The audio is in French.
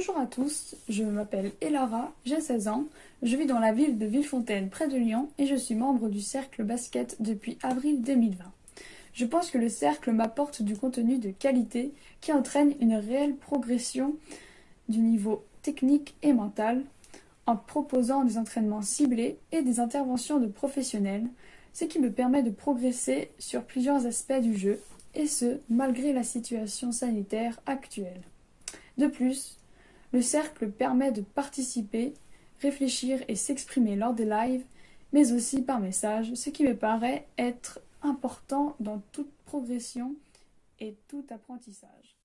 Bonjour à tous, je m'appelle Elara, j'ai 16 ans, je vis dans la ville de Villefontaine près de Lyon et je suis membre du cercle basket depuis avril 2020. Je pense que le cercle m'apporte du contenu de qualité qui entraîne une réelle progression du niveau technique et mental en proposant des entraînements ciblés et des interventions de professionnels, ce qui me permet de progresser sur plusieurs aspects du jeu, et ce, malgré la situation sanitaire actuelle. De plus, le cercle permet de participer, réfléchir et s'exprimer lors des lives, mais aussi par message, ce qui me paraît être important dans toute progression et tout apprentissage.